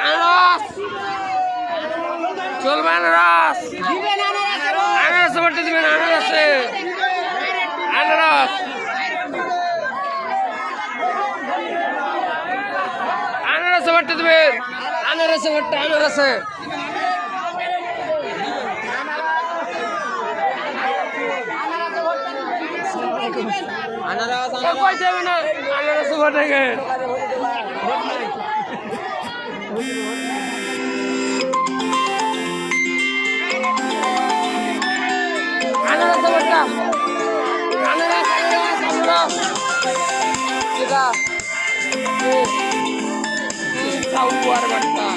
আনারস। চলবে আনারস। আনারস ভোটে দিবেন আনারসে। আনারস। আনারসে ভোটে দিবেন। আনারসে ভোটটা আনারসে। আনারস কই যাবে না আনারসে ভোটে ভোটটা আনারস আনারস আনারস এটা সাউয়ার ভোটটা